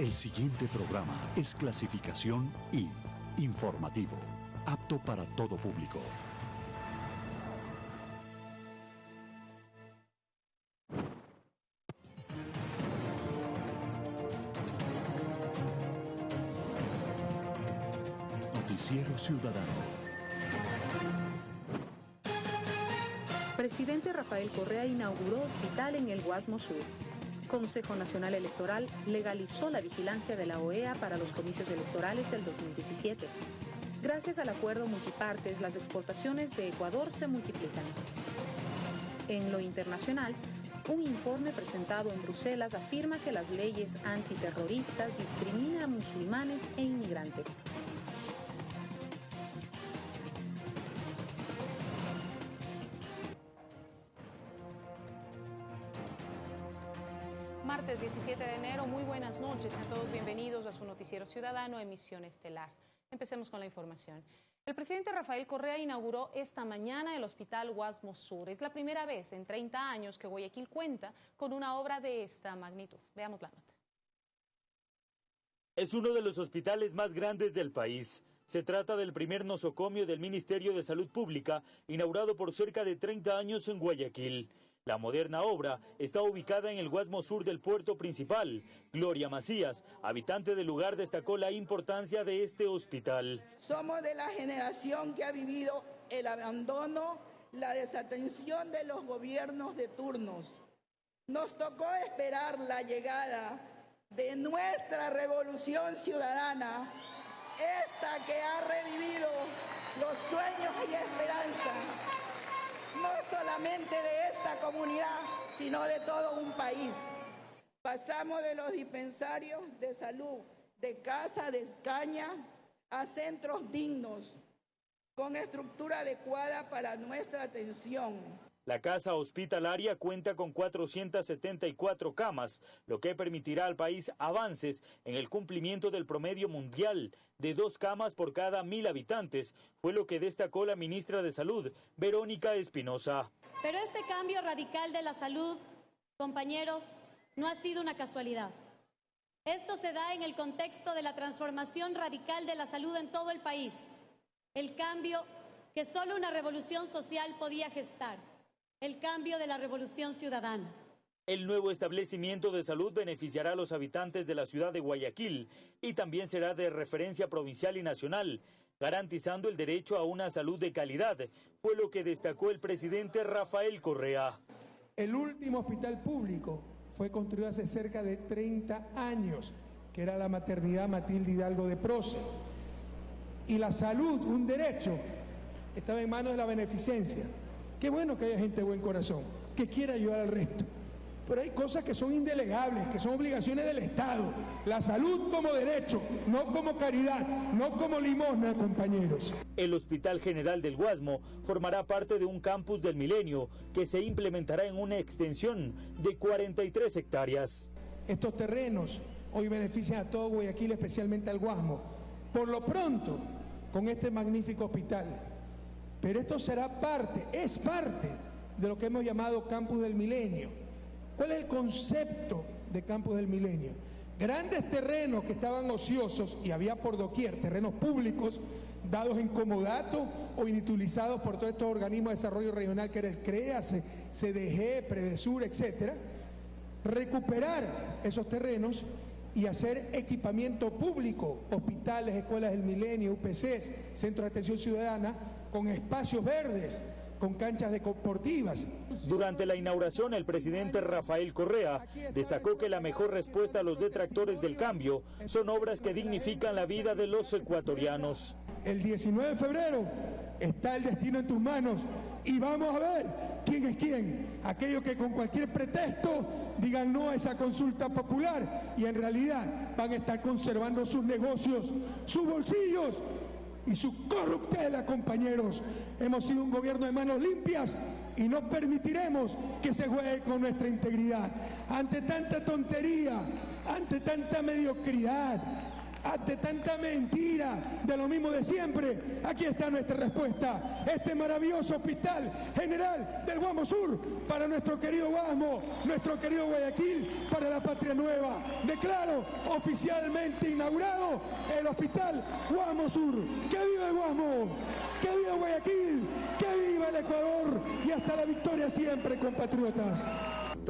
El siguiente programa es clasificación I, informativo, apto para todo público. Noticiero Ciudadano. Presidente Rafael Correa inauguró hospital en el Guasmo Sur. Consejo Nacional Electoral legalizó la vigilancia de la OEA para los comicios electorales del 2017. Gracias al acuerdo multipartes, las exportaciones de Ecuador se multiplican. En lo internacional, un informe presentado en Bruselas afirma que las leyes antiterroristas discriminan a musulmanes e inmigrantes. Martes 17 de enero, muy buenas noches. a todos bienvenidos a su noticiero ciudadano, emisión estelar. Empecemos con la información. El presidente Rafael Correa inauguró esta mañana el Hospital Guasmo Sur. Es la primera vez en 30 años que Guayaquil cuenta con una obra de esta magnitud. Veamos la nota. Es uno de los hospitales más grandes del país. Se trata del primer nosocomio del Ministerio de Salud Pública, inaugurado por cerca de 30 años en Guayaquil. La moderna obra está ubicada en el Guasmo Sur del puerto principal. Gloria Macías, habitante del lugar, destacó la importancia de este hospital. Somos de la generación que ha vivido el abandono, la desatención de los gobiernos de turnos. Nos tocó esperar la llegada de nuestra revolución ciudadana, esta que ha revivido los sueños y esperanza no solamente de esta comunidad, sino de todo un país. Pasamos de los dispensarios de salud, de casa de caña, a centros dignos, con estructura adecuada para nuestra atención la casa hospitalaria cuenta con 474 camas, lo que permitirá al país avances en el cumplimiento del promedio mundial de dos camas por cada mil habitantes, fue lo que destacó la ministra de Salud, Verónica Espinosa. Pero este cambio radical de la salud, compañeros, no ha sido una casualidad. Esto se da en el contexto de la transformación radical de la salud en todo el país, el cambio que solo una revolución social podía gestar el cambio de la revolución ciudadana. El nuevo establecimiento de salud beneficiará a los habitantes de la ciudad de Guayaquil y también será de referencia provincial y nacional, garantizando el derecho a una salud de calidad, fue lo que destacó el presidente Rafael Correa. El último hospital público fue construido hace cerca de 30 años, que era la maternidad Matilde Hidalgo de Proce. Y la salud, un derecho, estaba en manos de la beneficencia. Qué bueno que haya gente de buen corazón, que quiera ayudar al resto. Pero hay cosas que son indelegables, que son obligaciones del Estado. La salud como derecho, no como caridad, no como limosna, compañeros. El Hospital General del Guasmo formará parte de un campus del milenio que se implementará en una extensión de 43 hectáreas. Estos terrenos hoy benefician a todo Guayaquil, especialmente al Guasmo. Por lo pronto, con este magnífico hospital, pero esto será parte, es parte de lo que hemos llamado Campus del Milenio. ¿Cuál es el concepto de Campus del Milenio? Grandes terrenos que estaban ociosos y había por doquier terrenos públicos dados en comodato o inutilizados por todos estos organismos de desarrollo regional que era el CREA, CDG, Predesur, etcétera, recuperar esos terrenos y hacer equipamiento público, hospitales, escuelas del milenio, UPCs, centros de atención ciudadana, con espacios verdes, con canchas deportivas. Durante la inauguración, el presidente Rafael Correa destacó que la mejor respuesta a los detractores del cambio son obras que dignifican la vida de los ecuatorianos. El 19 de febrero está el destino en tus manos y vamos a ver quién es quién. Aquellos que con cualquier pretexto digan no a esa consulta popular y en realidad van a estar conservando sus negocios, sus bolsillos y su corruptela, compañeros. Hemos sido un gobierno de manos limpias y no permitiremos que se juegue con nuestra integridad. Ante tanta tontería, ante tanta mediocridad, ante tanta mentira de lo mismo de siempre, aquí está nuestra respuesta. Este maravilloso hospital general del Guamo Sur para nuestro querido Guasmo, nuestro querido Guayaquil, para la patria nueva. Declaro oficialmente inaugurado el hospital Guamo Sur. ¡Que viva el Guasmo! ¡Que viva Guayaquil! ¡Que viva el Ecuador! Y hasta la victoria siempre, compatriotas.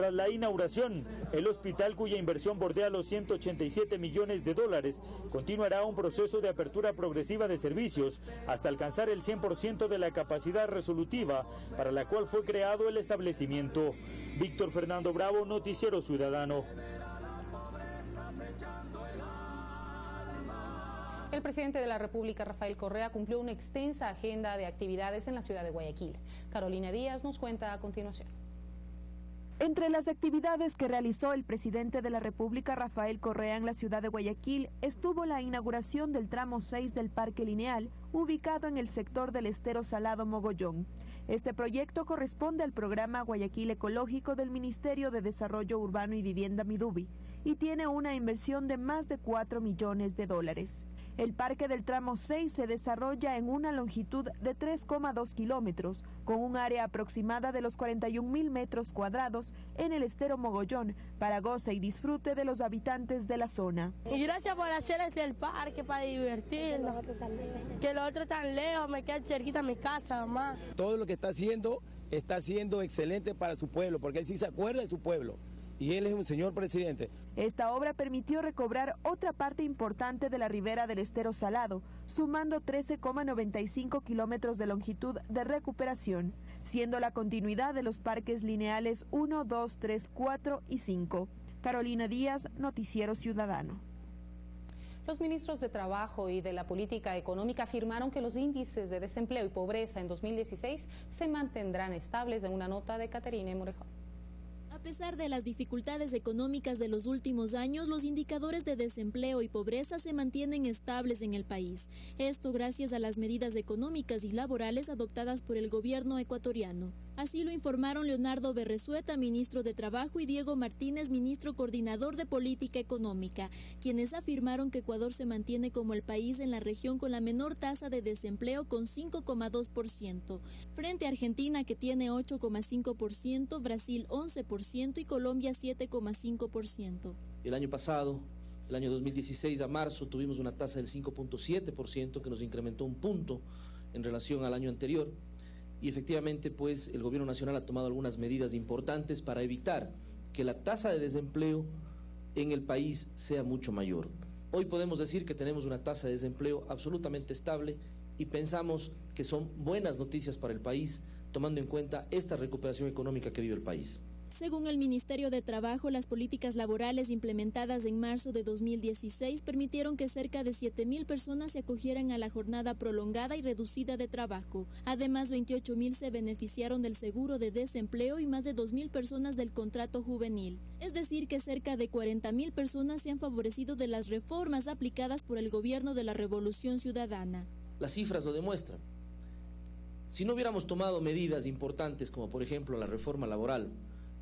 Tras la inauguración, el hospital cuya inversión bordea los 187 millones de dólares continuará un proceso de apertura progresiva de servicios hasta alcanzar el 100% de la capacidad resolutiva para la cual fue creado el establecimiento. Víctor Fernando Bravo, Noticiero Ciudadano. El presidente de la República, Rafael Correa, cumplió una extensa agenda de actividades en la ciudad de Guayaquil. Carolina Díaz nos cuenta a continuación. Entre las actividades que realizó el presidente de la República, Rafael Correa, en la ciudad de Guayaquil, estuvo la inauguración del tramo 6 del Parque Lineal, ubicado en el sector del estero Salado Mogollón. Este proyecto corresponde al programa Guayaquil Ecológico del Ministerio de Desarrollo Urbano y Vivienda Midubi y tiene una inversión de más de 4 millones de dólares. El parque del tramo 6 se desarrolla en una longitud de 3,2 kilómetros, con un área aproximada de los 41 mil metros cuadrados en el estero Mogollón, para goce y disfrute de los habitantes de la zona. Y gracias por hacer este el parque para divertirnos. Que lo otro tan lejos, me queda cerquita a mi casa, mamá. Todo lo que está haciendo está haciendo excelente para su pueblo, porque él sí se acuerda de su pueblo y él es un señor presidente. Esta obra permitió recobrar otra parte importante de la ribera del estero Salado, sumando 13,95 kilómetros de longitud de recuperación, siendo la continuidad de los parques lineales 1, 2, 3, 4 y 5. Carolina Díaz, Noticiero Ciudadano. Los ministros de Trabajo y de la Política Económica afirmaron que los índices de desempleo y pobreza en 2016 se mantendrán estables en una nota de Caterina Morejón. A pesar de las dificultades económicas de los últimos años, los indicadores de desempleo y pobreza se mantienen estables en el país. Esto gracias a las medidas económicas y laborales adoptadas por el gobierno ecuatoriano. Así lo informaron Leonardo Berresueta, ministro de Trabajo, y Diego Martínez, ministro coordinador de Política Económica, quienes afirmaron que Ecuador se mantiene como el país en la región con la menor tasa de desempleo con 5,2%, frente a Argentina que tiene 8,5%, Brasil 11% y Colombia 7,5%. El año pasado, el año 2016 a marzo, tuvimos una tasa del 5.7% que nos incrementó un punto en relación al año anterior y efectivamente pues el gobierno nacional ha tomado algunas medidas importantes para evitar que la tasa de desempleo en el país sea mucho mayor. Hoy podemos decir que tenemos una tasa de desempleo absolutamente estable y pensamos que son buenas noticias para el país tomando en cuenta esta recuperación económica que vive el país. Según el Ministerio de Trabajo, las políticas laborales implementadas en marzo de 2016 permitieron que cerca de 7.000 personas se acogieran a la jornada prolongada y reducida de trabajo. Además, 28.000 se beneficiaron del seguro de desempleo y más de 2.000 personas del contrato juvenil. Es decir, que cerca de 40.000 personas se han favorecido de las reformas aplicadas por el gobierno de la Revolución Ciudadana. Las cifras lo demuestran. Si no hubiéramos tomado medidas importantes como por ejemplo la reforma laboral,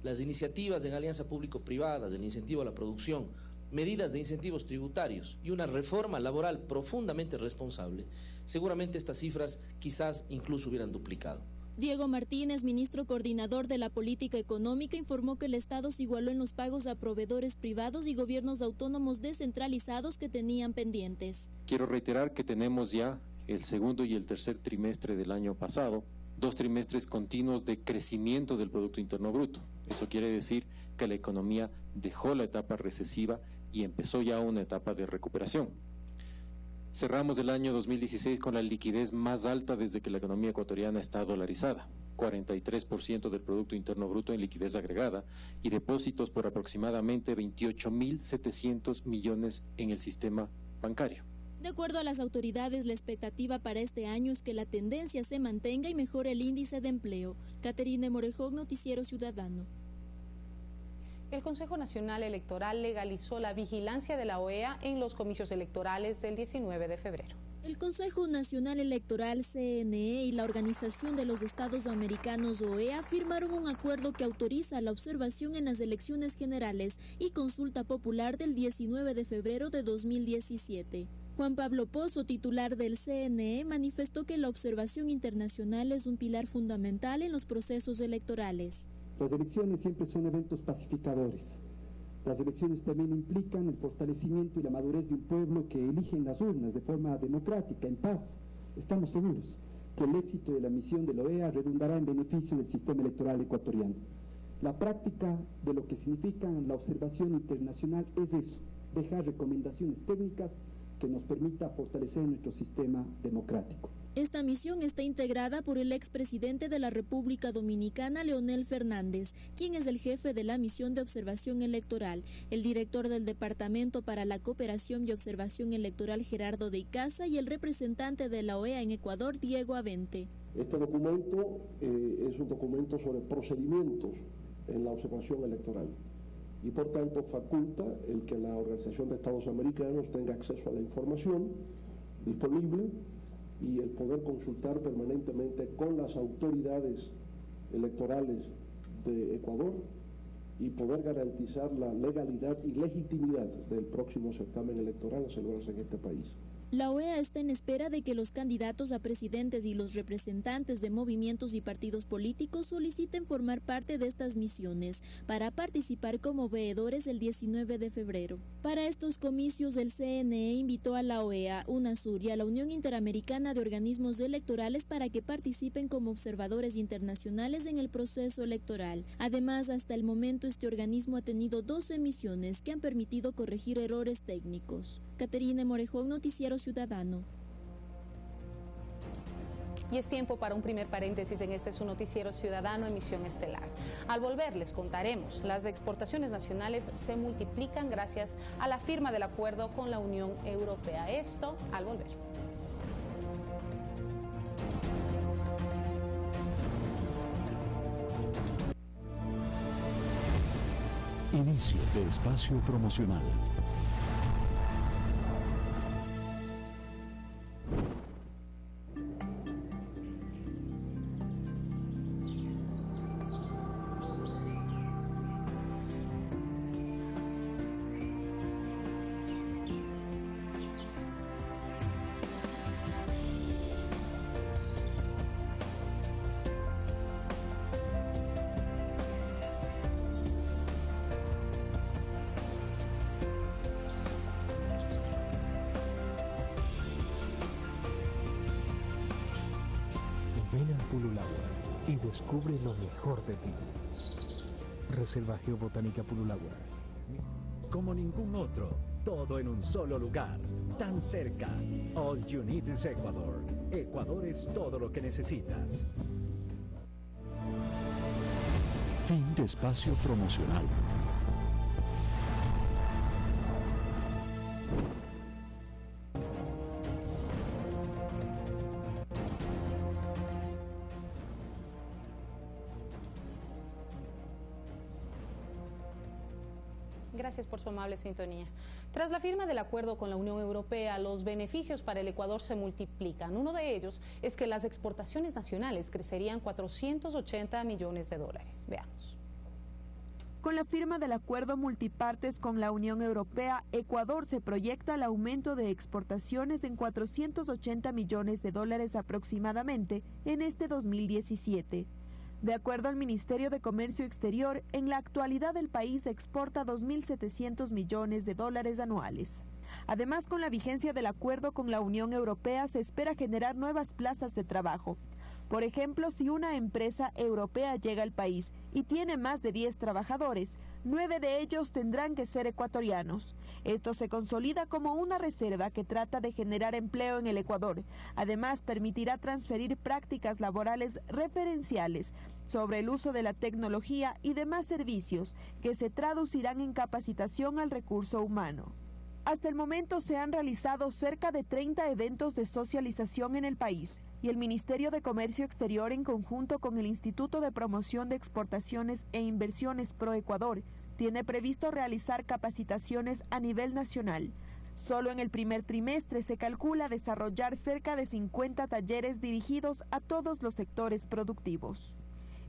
las iniciativas en alianza público-privadas, el incentivo a la producción, medidas de incentivos tributarios y una reforma laboral profundamente responsable, seguramente estas cifras quizás incluso hubieran duplicado. Diego Martínez, ministro coordinador de la política económica, informó que el Estado se igualó en los pagos a proveedores privados y gobiernos autónomos descentralizados que tenían pendientes. Quiero reiterar que tenemos ya el segundo y el tercer trimestre del año pasado, dos trimestres continuos de crecimiento del Producto Interno Bruto. Eso quiere decir que la economía dejó la etapa recesiva y empezó ya una etapa de recuperación. Cerramos el año 2016 con la liquidez más alta desde que la economía ecuatoriana está dolarizada, 43% del Producto Interno Bruto en liquidez agregada y depósitos por aproximadamente 28.700 millones en el sistema bancario. De acuerdo a las autoridades, la expectativa para este año es que la tendencia se mantenga y mejore el índice de empleo. Caterine Morejón, Noticiero Ciudadano. El Consejo Nacional Electoral legalizó la vigilancia de la OEA en los comicios electorales del 19 de febrero. El Consejo Nacional Electoral CNE y la Organización de los Estados Americanos OEA firmaron un acuerdo que autoriza la observación en las elecciones generales y consulta popular del 19 de febrero de 2017. Juan Pablo Pozo, titular del CNE, manifestó que la observación internacional es un pilar fundamental en los procesos electorales. Las elecciones siempre son eventos pacificadores. Las elecciones también implican el fortalecimiento y la madurez de un pueblo que elige en las urnas de forma democrática, en paz. Estamos seguros que el éxito de la misión de la OEA redundará en beneficio del sistema electoral ecuatoriano. La práctica de lo que significa la observación internacional es eso, dejar recomendaciones técnicas que nos permita fortalecer nuestro sistema democrático. Esta misión está integrada por el expresidente de la República Dominicana, Leonel Fernández, quien es el jefe de la misión de observación electoral, el director del Departamento para la Cooperación y Observación Electoral, Gerardo de Icaza, y el representante de la OEA en Ecuador, Diego Avente. Este documento eh, es un documento sobre procedimientos en la observación electoral y por tanto faculta el que la Organización de Estados Americanos tenga acceso a la información disponible y el poder consultar permanentemente con las autoridades electorales de Ecuador y poder garantizar la legalidad y legitimidad del próximo certamen electoral a celebrarse en este país. La OEA está en espera de que los candidatos a presidentes y los representantes de movimientos y partidos políticos soliciten formar parte de estas misiones para participar como veedores el 19 de febrero. Para estos comicios, el CNE invitó a la OEA, UNASUR y a la Unión Interamericana de Organismos Electorales para que participen como observadores internacionales en el proceso electoral. Además, hasta el momento este organismo ha tenido dos emisiones que han permitido corregir errores técnicos. Caterina Morejón, Noticiero Ciudadano. Y es tiempo para un primer paréntesis en este su noticiero ciudadano emisión estelar. Al volver les contaremos, las exportaciones nacionales se multiplican gracias a la firma del acuerdo con la Unión Europea. Esto al volver. Inicio de espacio promocional. Reserva Geobotánica Pululagua. Como ningún otro, todo en un solo lugar, tan cerca. All you need is Ecuador. Ecuador es todo lo que necesitas. Fin de espacio promocional. Su amable sintonía. Tras la firma del acuerdo con la Unión Europea, los beneficios para el Ecuador se multiplican. Uno de ellos es que las exportaciones nacionales crecerían 480 millones de dólares. Veamos. Con la firma del acuerdo multipartes con la Unión Europea, Ecuador se proyecta el aumento de exportaciones en 480 millones de dólares aproximadamente en este 2017. De acuerdo al Ministerio de Comercio Exterior, en la actualidad el país exporta 2.700 millones de dólares anuales. Además, con la vigencia del acuerdo con la Unión Europea se espera generar nuevas plazas de trabajo. Por ejemplo, si una empresa europea llega al país y tiene más de 10 trabajadores, nueve de ellos tendrán que ser ecuatorianos. Esto se consolida como una reserva que trata de generar empleo en el Ecuador. Además, permitirá transferir prácticas laborales referenciales sobre el uso de la tecnología y demás servicios que se traducirán en capacitación al recurso humano. Hasta el momento se han realizado cerca de 30 eventos de socialización en el país y el Ministerio de Comercio Exterior en conjunto con el Instituto de Promoción de Exportaciones e Inversiones Pro Ecuador tiene previsto realizar capacitaciones a nivel nacional. Solo en el primer trimestre se calcula desarrollar cerca de 50 talleres dirigidos a todos los sectores productivos.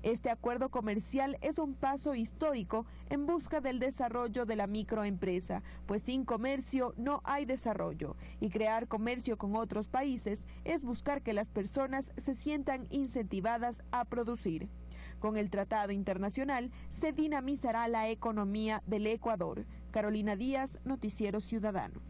Este acuerdo comercial es un paso histórico en busca del desarrollo de la microempresa, pues sin comercio no hay desarrollo y crear comercio con otros países es buscar que las personas se sientan incentivadas a producir. Con el tratado internacional se dinamizará la economía del Ecuador. Carolina Díaz, Noticiero Ciudadano.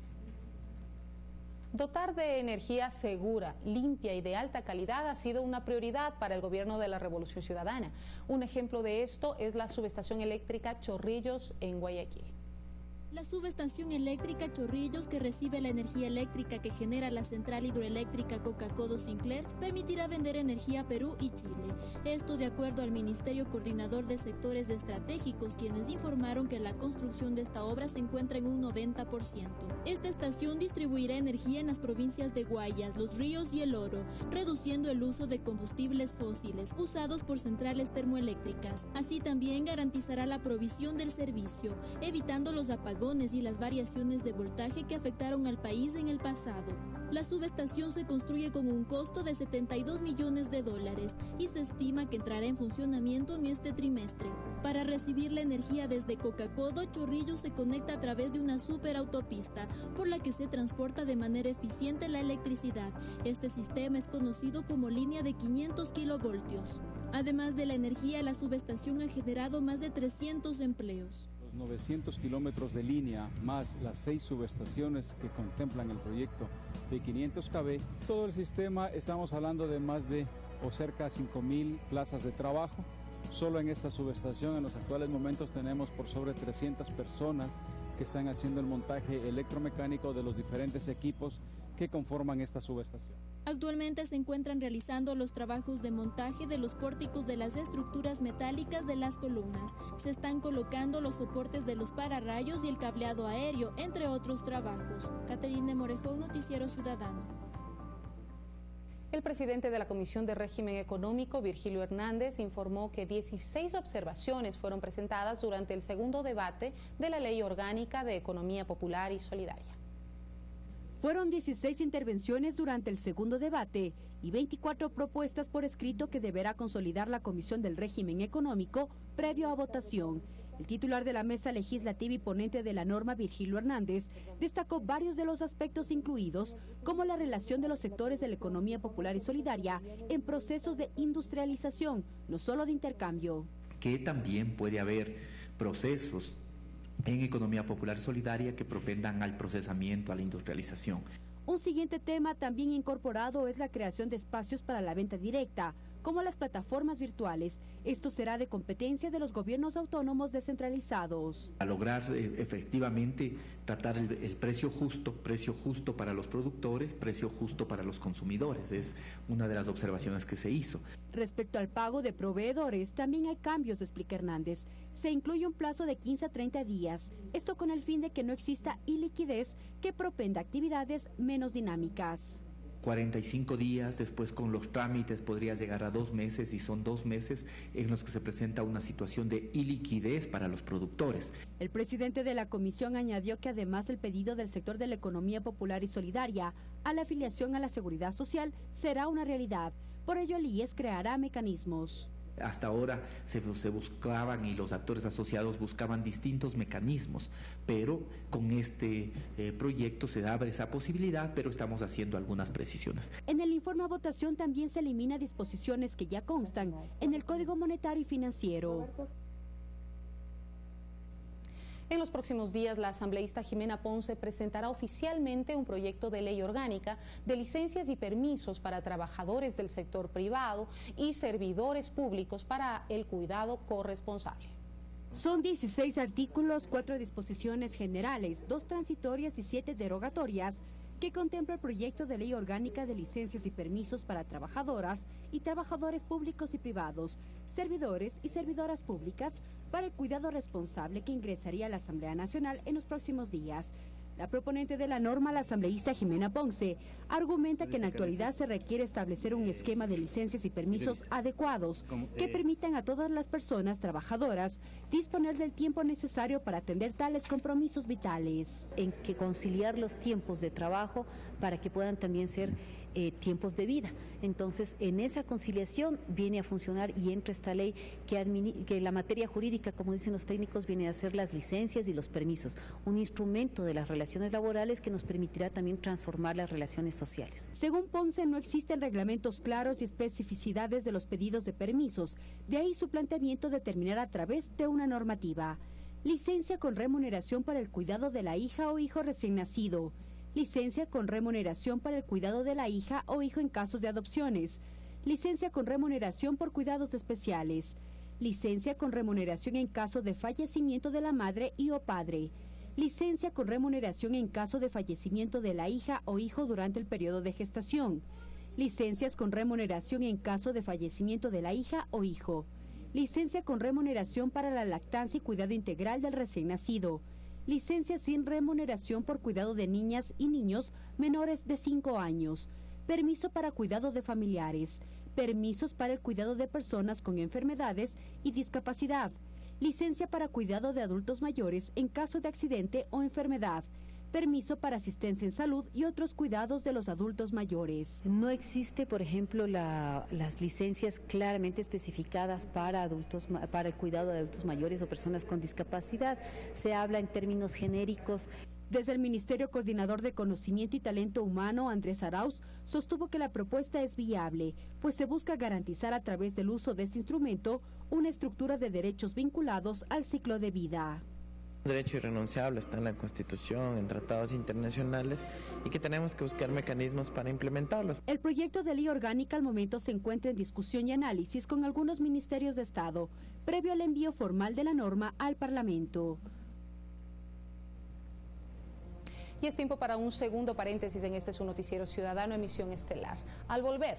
Dotar de energía segura, limpia y de alta calidad ha sido una prioridad para el gobierno de la Revolución Ciudadana. Un ejemplo de esto es la subestación eléctrica Chorrillos en Guayaquil. La subestación eléctrica Chorrillos, que recibe la energía eléctrica que genera la central hidroeléctrica Coca-Codo Sinclair, permitirá vender energía a Perú y Chile. Esto de acuerdo al Ministerio Coordinador de Sectores Estratégicos, quienes informaron que la construcción de esta obra se encuentra en un 90%. Esta estación distribuirá energía en las provincias de Guayas, Los Ríos y El Oro, reduciendo el uso de combustibles fósiles usados por centrales termoeléctricas. Así también garantizará la provisión del servicio, evitando los apagones y las variaciones de voltaje que afectaron al país en el pasado. La subestación se construye con un costo de 72 millones de dólares y se estima que entrará en funcionamiento en este trimestre. Para recibir la energía desde Coca-Codo, Chorrillo se conecta a través de una superautopista por la que se transporta de manera eficiente la electricidad. Este sistema es conocido como línea de 500 kilovoltios. Además de la energía, la subestación ha generado más de 300 empleos. 900 kilómetros de línea más las seis subestaciones que contemplan el proyecto de 500 kb, todo el sistema estamos hablando de más de o cerca de 5.000 plazas de trabajo. Solo en esta subestación en los actuales momentos tenemos por sobre 300 personas que están haciendo el montaje electromecánico de los diferentes equipos que conforman esta subestación. Actualmente se encuentran realizando los trabajos de montaje de los pórticos de las estructuras metálicas de las columnas. Se están colocando los soportes de los pararrayos y el cableado aéreo, entre otros trabajos. Caterine Morejón, Noticiero Ciudadano. El presidente de la Comisión de Régimen Económico, Virgilio Hernández, informó que 16 observaciones fueron presentadas durante el segundo debate de la Ley Orgánica de Economía Popular y Solidaria. Fueron 16 intervenciones durante el segundo debate y 24 propuestas por escrito que deberá consolidar la Comisión del Régimen Económico previo a votación. El titular de la mesa legislativa y ponente de la norma, Virgilio Hernández, destacó varios de los aspectos incluidos, como la relación de los sectores de la economía popular y solidaria en procesos de industrialización, no solo de intercambio. Que también puede haber procesos en economía popular solidaria que propendan al procesamiento, a la industrialización. Un siguiente tema también incorporado es la creación de espacios para la venta directa, como las plataformas virtuales. Esto será de competencia de los gobiernos autónomos descentralizados. A lograr eh, efectivamente tratar el, el, precio justo, precio justo para los productores, precio justo para los consumidores, es una de las observaciones que se hizo. Respecto al pago de proveedores, también hay cambios, explica Hernández. Se incluye un plazo de 15 a 30 días, esto con el fin de que no exista iliquidez que propenda actividades menos dinámicas. 45 días, después con los trámites podría llegar a dos meses y son dos meses en los que se presenta una situación de iliquidez para los productores. El presidente de la comisión añadió que además del pedido del sector de la economía popular y solidaria a la afiliación a la seguridad social será una realidad. Por ello el IES creará mecanismos hasta ahora se, buscaban y los actores asociados buscaban distintos mecanismos, pero con este eh, proyecto se abre esa posibilidad, pero estamos haciendo algunas precisiones. En el informe a votación también se elimina disposiciones que ya constan en el Código Monetario y Financiero. En los próximos días, la asambleísta Jimena Ponce presentará oficialmente un proyecto de ley orgánica de licencias y permisos para trabajadores del sector privado y servidores públicos para el cuidado corresponsable. Son 16 artículos, cuatro disposiciones generales, dos transitorias y siete derogatorias que contempla el proyecto de ley orgánica de licencias y permisos para trabajadoras y trabajadores públicos y privados, servidores y servidoras públicas para el cuidado responsable que ingresaría a la Asamblea Nacional en los próximos días. La proponente de la norma, la asambleísta Jimena Ponce, argumenta que en la actualidad se requiere establecer un esquema de licencias y permisos adecuados que permitan a todas las personas trabajadoras disponer del tiempo necesario para atender tales compromisos vitales. En que conciliar los tiempos de trabajo para que puedan también ser eh, tiempos de vida. Entonces, en esa conciliación viene a funcionar y entra esta ley que, que la materia jurídica, como dicen los técnicos, viene a ser las licencias y los permisos, un instrumento de las relaciones laborales que nos permitirá también transformar las relaciones sociales. Según Ponce, no existen reglamentos claros y especificidades de los pedidos de permisos, de ahí su planteamiento de terminar a través de una normativa. Licencia con remuneración para el cuidado de la hija o hijo recién nacido licencia con remuneración para el cuidado de la hija o hijo en casos de adopciones, licencia con remuneración por cuidados especiales, licencia con remuneración en caso de fallecimiento de la madre y o padre, licencia con remuneración en caso de fallecimiento de la hija o hijo durante el periodo de gestación, licencias con remuneración en caso de fallecimiento de la hija o hijo, licencia con remuneración para la lactancia y cuidado integral del recién nacido, licencia sin remuneración por cuidado de niñas y niños menores de 5 años, permiso para cuidado de familiares, permisos para el cuidado de personas con enfermedades y discapacidad, licencia para cuidado de adultos mayores en caso de accidente o enfermedad, permiso para asistencia en salud y otros cuidados de los adultos mayores. No existe, por ejemplo, las licencias claramente especificadas para adultos para el cuidado de adultos mayores o personas con discapacidad. Se habla en términos genéricos. Desde el Ministerio Coordinador de Conocimiento y Talento Humano, Andrés Arauz, sostuvo que la propuesta es viable, pues se busca garantizar a través del uso de este instrumento una estructura de derechos vinculados al ciclo de vida derecho irrenunciable está en la Constitución, en tratados internacionales y que tenemos que buscar mecanismos para implementarlos. El proyecto de ley orgánica al momento se encuentra en discusión y análisis con algunos ministerios de Estado, previo al envío formal de la norma al Parlamento. Y es tiempo para un segundo paréntesis en este su noticiero ciudadano emisión estelar. Al volver,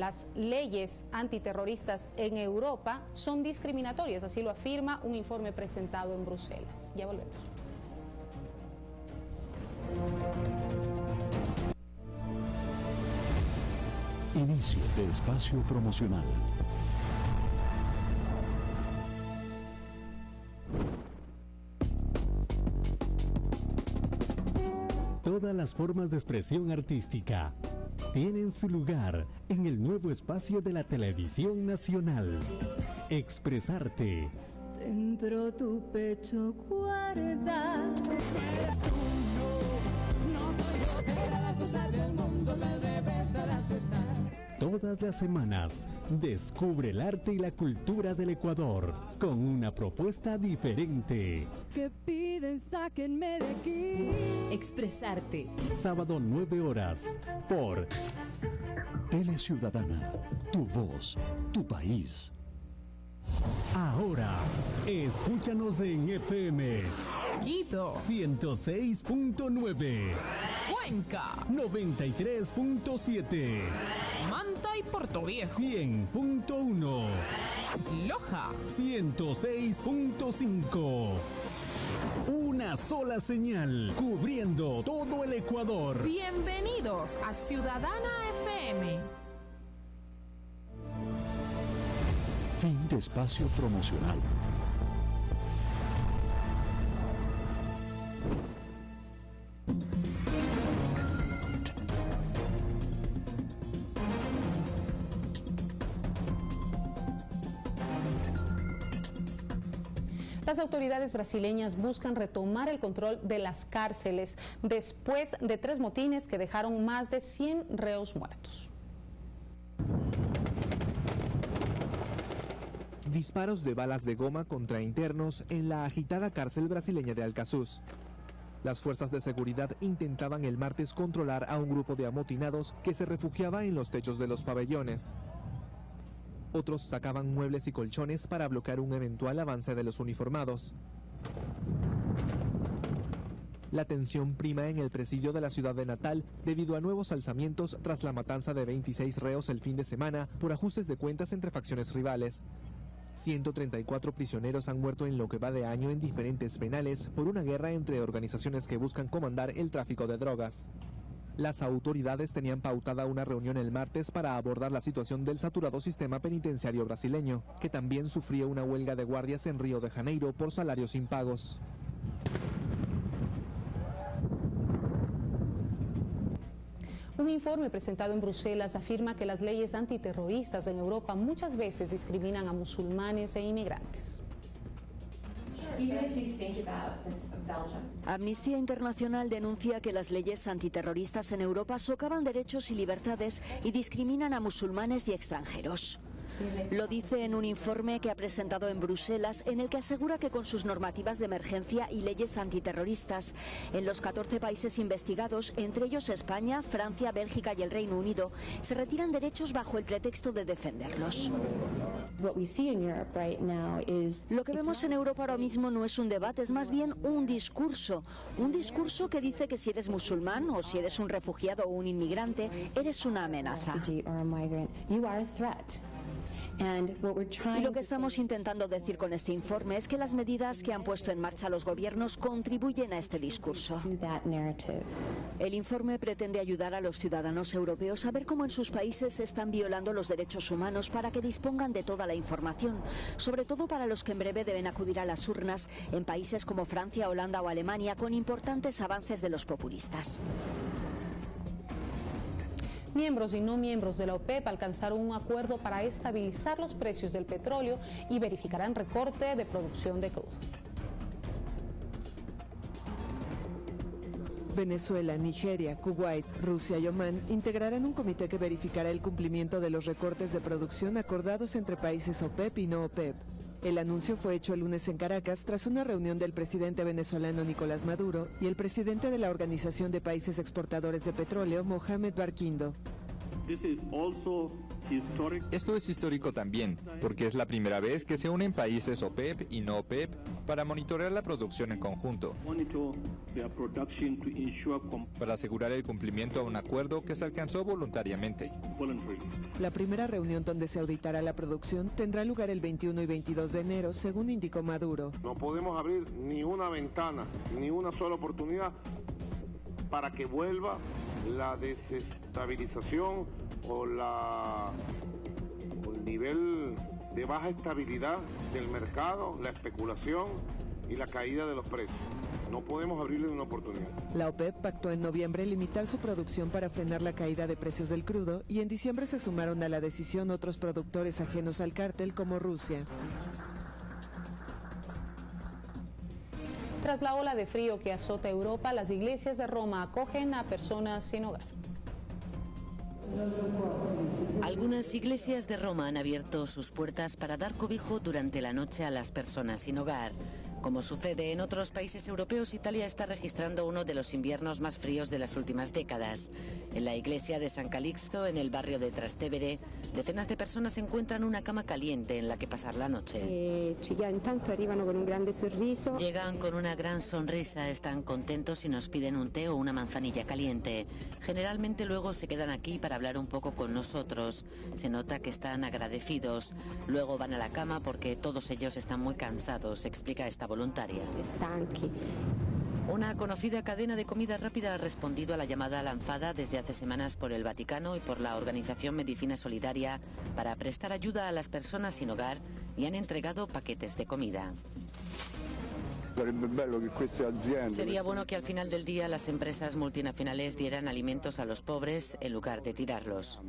las leyes antiterroristas en Europa son discriminatorias, así lo afirma un informe presentado en Bruselas. Ya volvemos. Inicio de espacio promocional. Todas las formas de expresión artística tienen su lugar en el nuevo espacio de la televisión nacional. Expresarte. Dentro tu pecho guardas. Todas las semanas, descubre el arte y la cultura del Ecuador con una propuesta diferente. Que piden, sáquenme de aquí. Expresarte. Sábado 9 horas por Tele Ciudadana. Tu voz, tu país. Ahora, escúchanos en FM. Quito. 106.9. Cuenca. 93.7. Manta y Puerto Viejo. 100.1. Loja. 106.5. Una sola señal, cubriendo todo el Ecuador. Bienvenidos a Ciudadana FM. Fin de espacio promocional. Las autoridades brasileñas buscan retomar el control de las cárceles después de tres motines que dejaron más de 100 reos muertos. Disparos de balas de goma contra internos en la agitada cárcel brasileña de Alcazuz. Las fuerzas de seguridad intentaban el martes controlar a un grupo de amotinados que se refugiaba en los techos de los pabellones. Otros sacaban muebles y colchones para bloquear un eventual avance de los uniformados. La tensión prima en el presidio de la ciudad de Natal debido a nuevos alzamientos tras la matanza de 26 reos el fin de semana por ajustes de cuentas entre facciones rivales. 134 prisioneros han muerto en lo que va de año en diferentes penales por una guerra entre organizaciones que buscan comandar el tráfico de drogas. Las autoridades tenían pautada una reunión el martes para abordar la situación del saturado sistema penitenciario brasileño, que también sufría una huelga de guardias en Río de Janeiro por salarios impagos. Un informe presentado en Bruselas afirma que las leyes antiterroristas en Europa muchas veces discriminan a musulmanes e inmigrantes. Amnistía Internacional denuncia que las leyes antiterroristas en Europa socavan derechos y libertades y discriminan a musulmanes y extranjeros. Lo dice en un informe que ha presentado en Bruselas en el que asegura que con sus normativas de emergencia y leyes antiterroristas en los 14 países investigados, entre ellos España, Francia, Bélgica y el Reino Unido, se retiran derechos bajo el pretexto de defenderlos. Lo que vemos en Europa ahora mismo no es un debate, es más bien un discurso. Un discurso que dice que si eres musulmán o si eres un refugiado o un inmigrante, eres una amenaza. Y lo que estamos intentando decir con este informe es que las medidas que han puesto en marcha los gobiernos contribuyen a este discurso. El informe pretende ayudar a los ciudadanos europeos a ver cómo en sus países se están violando los derechos humanos para que dispongan de toda la información, sobre todo para los que en breve deben acudir a las urnas en países como Francia, Holanda o Alemania con importantes avances de los populistas. Miembros y no miembros de la OPEP alcanzaron un acuerdo para estabilizar los precios del petróleo y verificarán recorte de producción de crudo. Venezuela, Nigeria, Kuwait, Rusia y Omán integrarán un comité que verificará el cumplimiento de los recortes de producción acordados entre países OPEP y no OPEP. El anuncio fue hecho el lunes en Caracas tras una reunión del presidente venezolano Nicolás Maduro y el presidente de la Organización de Países Exportadores de Petróleo, Mohamed Barquindo. Esto es histórico también, porque es la primera vez que se unen países OPEP y no OPEP para monitorear la producción en conjunto, para asegurar el cumplimiento a un acuerdo que se alcanzó voluntariamente. La primera reunión donde se auditará la producción tendrá lugar el 21 y 22 de enero, según indicó Maduro. No podemos abrir ni una ventana, ni una sola oportunidad para que vuelva la desestabilización o la el nivel de baja estabilidad del mercado, la especulación y la caída de los precios. No podemos abrirle una oportunidad. La OPEP pactó en noviembre limitar su producción para frenar la caída de precios del crudo y en diciembre se sumaron a la decisión otros productores ajenos al cártel como Rusia. Tras la ola de frío que azota Europa, las iglesias de Roma acogen a personas sin hogar. Algunas iglesias de Roma han abierto sus puertas para dar cobijo durante la noche a las personas sin hogar. Como sucede en otros países europeos, Italia está registrando uno de los inviernos más fríos de las últimas décadas. En la iglesia de San Calixto, en el barrio de Trastevere, decenas de personas encuentran una cama caliente en la que pasar la noche. Eh, Llegan con una gran sonrisa, están contentos y nos piden un té o una manzanilla caliente. Generalmente luego se quedan aquí para hablar un poco con nosotros. Se nota que están agradecidos. Luego van a la cama porque todos ellos están muy cansados, explica esta voluntaria. Una conocida cadena de comida rápida ha respondido a la llamada lanzada desde hace semanas por el Vaticano y por la organización Medicina Solidaria para prestar ayuda a las personas sin hogar y han entregado paquetes de comida. Sería bueno que al final del día las empresas multinacionales dieran alimentos a los pobres en lugar de tirarlos.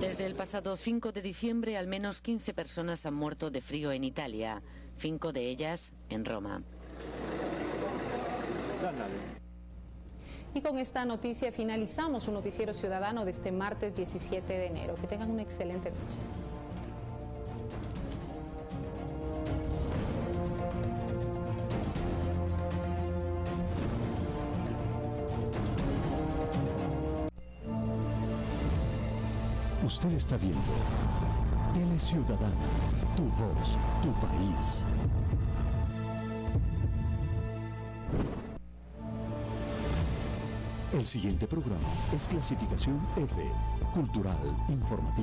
Desde el pasado 5 de diciembre, al menos 15 personas han muerto de frío en Italia, cinco de ellas en Roma. Y con esta noticia finalizamos un noticiero ciudadano de este martes 17 de enero. Que tengan una excelente noche. Usted está viendo Tele Ciudadana, tu voz, tu país. El siguiente programa es clasificación F, cultural, informativo.